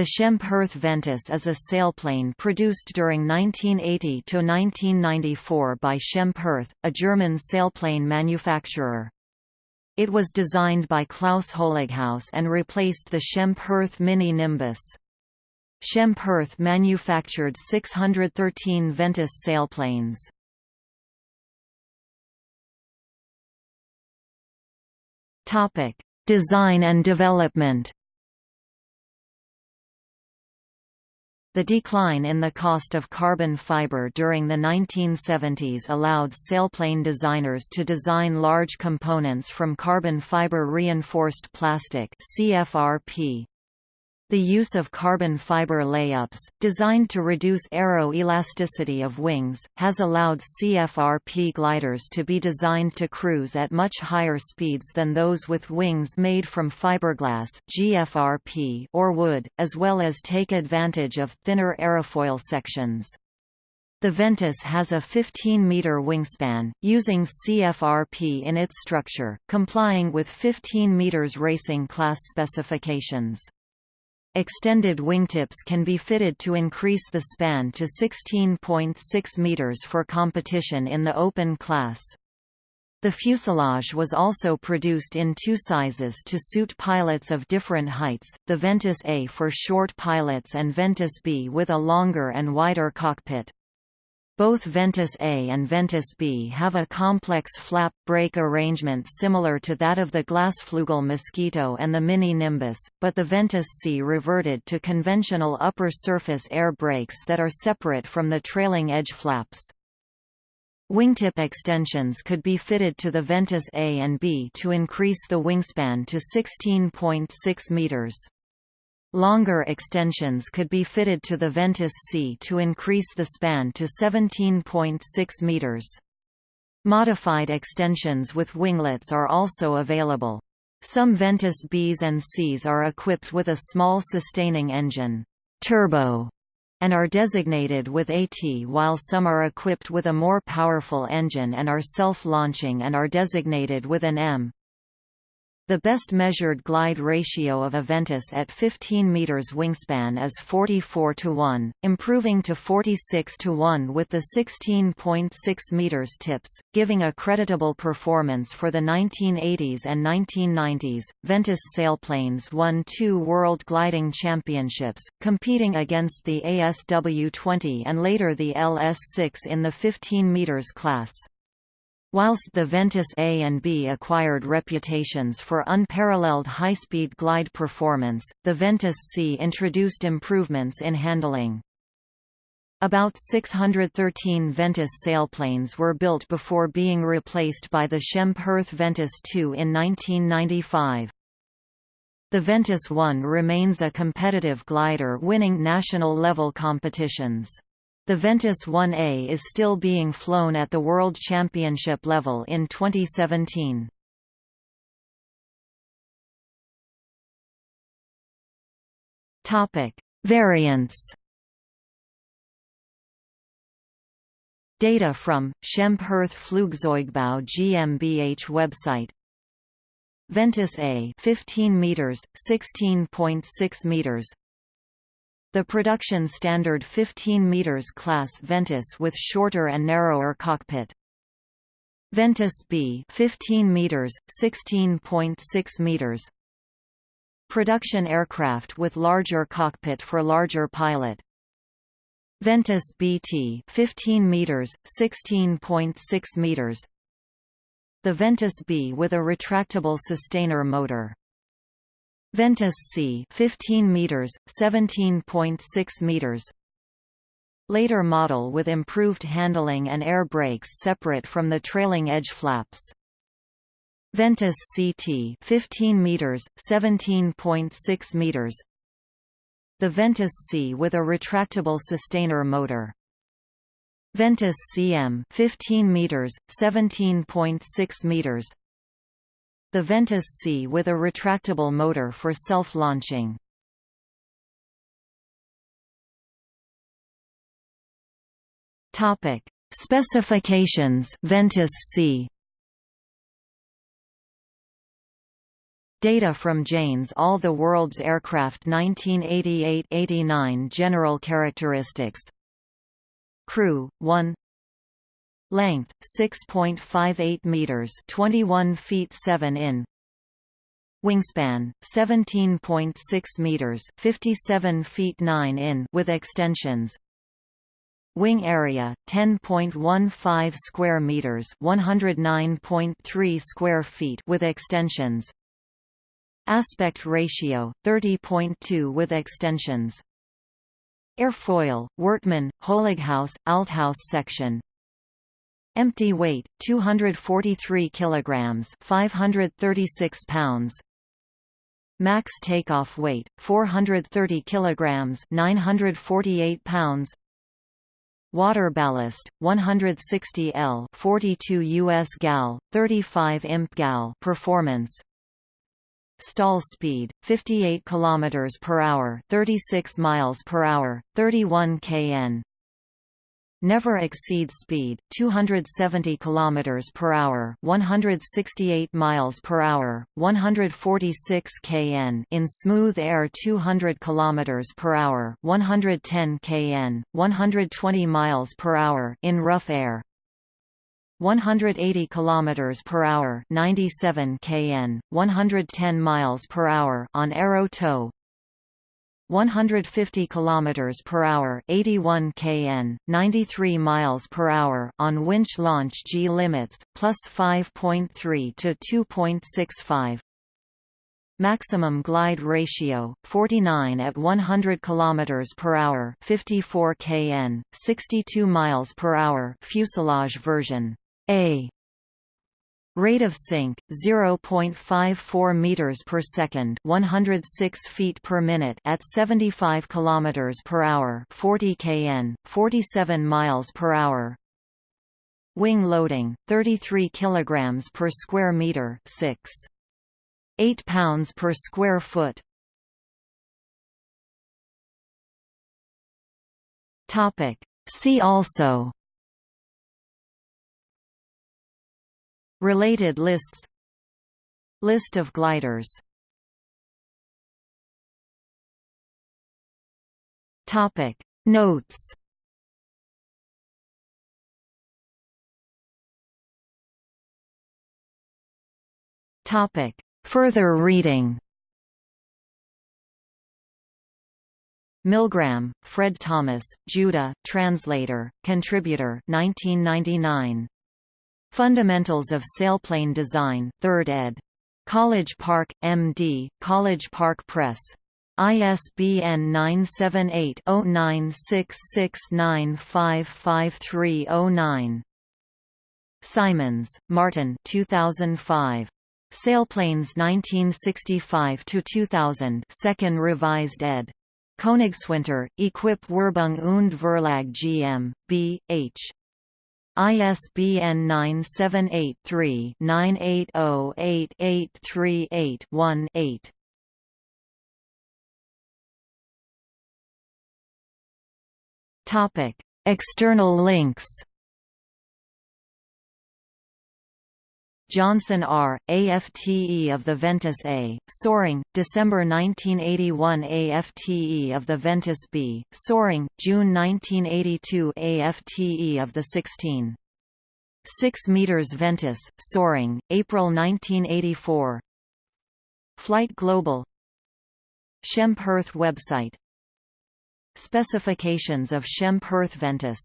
The Schempp-Hirth Ventus is a sailplane produced during 1980 to 1994 by Schempp-Hirth, a German sailplane manufacturer. It was designed by Klaus Holighaus and replaced the Schempp-Hirth Mini Nimbus. Schempp-Hirth manufactured 613 Ventus sailplanes. Design and development. The decline in the cost of carbon fiber during the 1970s allowed sailplane designers to design large components from carbon fiber reinforced plastic CFRP. The use of carbon fiber layups, designed to reduce aero-elasticity of wings, has allowed CFRP gliders to be designed to cruise at much higher speeds than those with wings made from fiberglass GFRP or wood, as well as take advantage of thinner aerofoil sections. The Ventus has a 15-meter wingspan, using CFRP in its structure, complying with 15 meters racing class specifications. Extended wingtips can be fitted to increase the span to 16.6 meters for competition in the open class. The fuselage was also produced in two sizes to suit pilots of different heights, the Ventus A for short pilots and Ventus B with a longer and wider cockpit. Both Ventus A and Ventus B have a complex flap brake arrangement similar to that of the Glasflugel Mosquito and the Mini Nimbus, but the Ventus C reverted to conventional upper surface air brakes that are separate from the trailing edge flaps. Wingtip extensions could be fitted to the Ventus A and B to increase the wingspan to 16.6 meters. Longer extensions could be fitted to the Ventus C to increase the span to 17.6 meters. Modified extensions with winglets are also available. Some Ventus Bs and Cs are equipped with a small sustaining engine turbo, and are designated with AT while some are equipped with a more powerful engine and are self-launching and are designated with an M. The best measured glide ratio of a Ventus at 15 meters wingspan is 44 to 1, improving to 46 to 1 with the 16.6 meters tips, giving a creditable performance for the 1980s and 1990s. Ventus sailplanes won two World Gliding Championships, competing against the ASW-20 and later the LS-6 in the 15 meters class. Whilst the Ventus A and B acquired reputations for unparalleled high-speed glide performance, the Ventus C introduced improvements in handling. About 613 Ventus sailplanes were built before being replaced by the Schempp-Hirth Ventus II in 1995. The Ventus I remains a competitive glider winning national-level competitions. The Ventus 1A is still being flown at the World Championship level in 2017. Topic: Variants. Data from Schempp-Hirth Flugzeugbau GmbH website. Ventus A 15 meters, 16.6 meters, the production standard 15 meters class Ventus with shorter and narrower cockpit. Ventus B 15 meters 16.6 meters. Production aircraft with larger cockpit for larger pilot. Ventus BT 15 meters 16.6 meters. The Ventus B with a retractable sustainer motor Ventus C 15 meters 17.6 meters. Later model with improved handling and air brakes separate from the trailing edge flaps. Ventus CT 15 meters 17.6 meters. The Ventus C with a retractable sustainer motor. Ventus CM 15 meters 17.6 meters the Ventus C with a retractable motor for self-launching. Topic: Specifications Ventus C. Data from Jane's All the World's Aircraft 1988–89 General characteristics. Crew, 1 Length, 6.58 meters 21 feet 7 in Wingspan 17.6 meters, 57 feet 9 in with extensions. Wing area 10.15 square meters, 109.3 square feet with extensions. Aspect ratio 30.2 with extensions. Airfoil, Wortmann, Holighaus, Althaus section, Empty weight 243 kilograms, 536 pounds. Max takeoff weight 430 kilograms 948 pounds. Water ballast 160 L 42 US gal 35 imp gal performance. Stall speed 58 kilometers per hour 36 miles per hour 31 kn never exceed speed 270 km per hour 168 miles per hour 146 kn in smooth air 200 km per hour 110 kn 120 miles per hour in rough air 180 km per hour 97 kn 110 miles per hour on aero tow 150 km per hour 81 kn 93 miles per hour on winch launch G limits plus 5.3 to 2.65 Maximum glide ratio 49 at 100 km per hour 54 kn 62 miles per hour fuselage version A Rate of sink 0.54 meters per second, 106 feet per minute at 75 kilometers per hour, 40 kn, 47 miles per hour. Wing loading 33 kilograms per square meter, 6 8 pounds per square foot. Topic See also Related lists. List of gliders. Topic. Notes. Topic. Further reading. Milgram, Fred Thomas, Judah, translator, contributor 1999. Fundamentals of Sailplane Design, 3rd ed. College Park, M.D., College Park Press. ISBN 978-0966955309. Simons, Martin 2005. Sailplanes 1965–2000 2nd Revised ed. Königswinter, EQIP Werbung und Verlag GM, B. H. ISBN 978-3-980-8838-1-8. Topic: External links. Johnson R., AFTE of the Ventus A, soaring, December 1981 AFTE of the Ventus B, soaring, June 1982 AFTE of the 16. 6 meters Ventus, soaring, April 1984 Flight Global Schempp-Hirth website Specifications of Schempp-Hirth Ventus